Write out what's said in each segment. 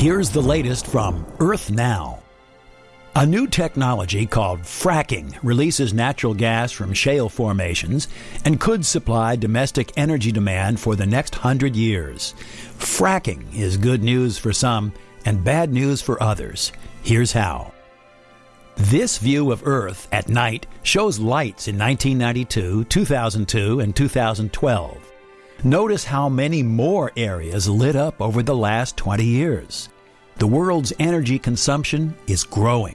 Here's the latest from Earth Now. A new technology called fracking releases natural gas from shale formations and could supply domestic energy demand for the next hundred years. Fracking is good news for some and bad news for others. Here's how. This view of Earth at night shows lights in 1992, 2002, and 2012. Notice how many more areas lit up over the last 20 years. The world's energy consumption is growing.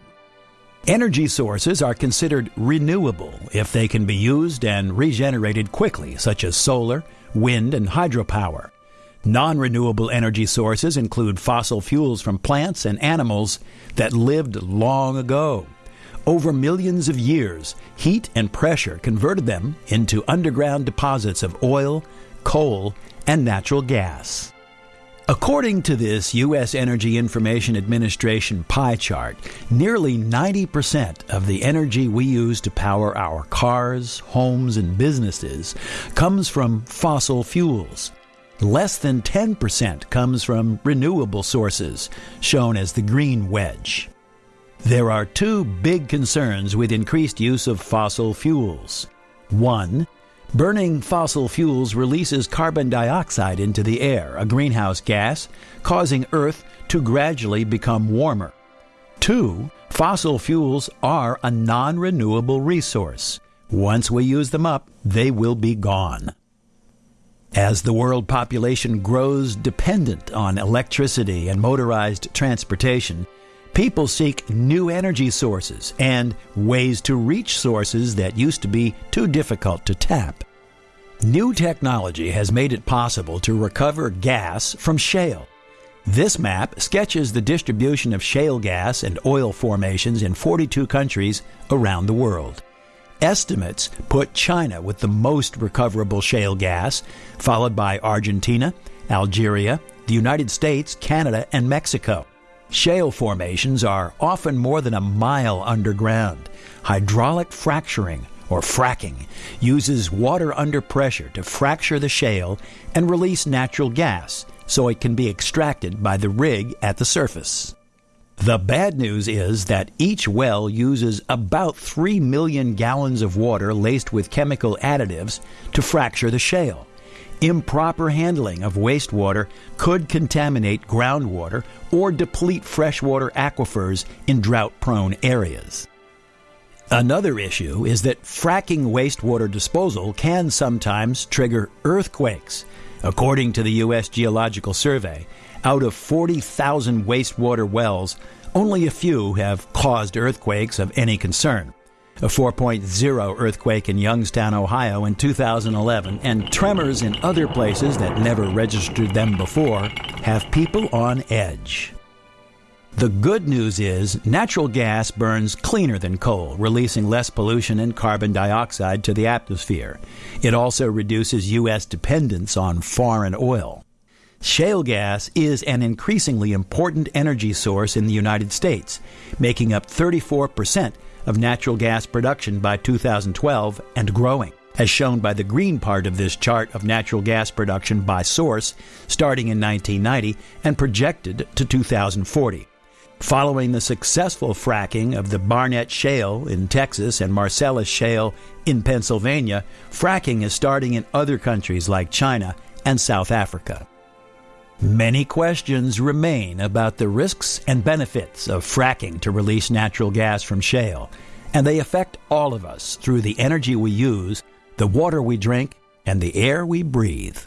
Energy sources are considered renewable if they can be used and regenerated quickly, such as solar, wind, and hydropower. Non renewable energy sources include fossil fuels from plants and animals that lived long ago. Over millions of years, heat and pressure converted them into underground deposits of oil, coal, and natural gas. According to this U.S. Energy Information Administration pie chart, nearly 90% of the energy we use to power our cars, homes, and businesses comes from fossil fuels. Less than 10% comes from renewable sources, shown as the green wedge. There are two big concerns with increased use of fossil fuels. One, Burning fossil fuels releases carbon dioxide into the air, a greenhouse gas, causing Earth to gradually become warmer. Two, fossil fuels are a non renewable resource. Once we use them up, they will be gone. As the world population grows dependent on electricity and motorized transportation, people seek new energy sources and ways to reach sources that used to be too difficult to tap. New technology has made it possible to recover gas from shale. This map sketches the distribution of shale gas and oil formations in 42 countries around the world. Estimates put China with the most recoverable shale gas, followed by Argentina, Algeria, the United States, Canada, and Mexico. Shale formations are often more than a mile underground. Hydraulic fracturing, or fracking, uses water under pressure to fracture the shale and release natural gas so it can be extracted by the rig at the surface. The bad news is that each well uses about 3 million gallons of water laced with chemical additives to fracture the shale. Improper handling of wastewater could contaminate groundwater or deplete freshwater aquifers in drought prone areas. Another issue is that fracking wastewater disposal can sometimes trigger earthquakes. According to the U.S. Geological Survey, out of 40,000 wastewater wells, only a few have caused earthquakes of any concern a 4.0 earthquake in Youngstown, Ohio in 2011, and tremors in other places that never registered them before have people on edge. The good news is natural gas burns cleaner than coal, releasing less pollution and carbon dioxide to the atmosphere. It also reduces U.S. dependence on foreign oil. Shale gas is an increasingly important energy source in the United States, making up 34 percent of natural gas production by 2012 and growing, as shown by the green part of this chart of natural gas production by source starting in 1990 and projected to 2040. Following the successful fracking of the Barnett Shale in Texas and Marcellus Shale in Pennsylvania, fracking is starting in other countries like China and South Africa. Many questions remain about the risks and benefits of fracking to release natural gas from shale, and they affect all of us through the energy we use, the water we drink, and the air we breathe.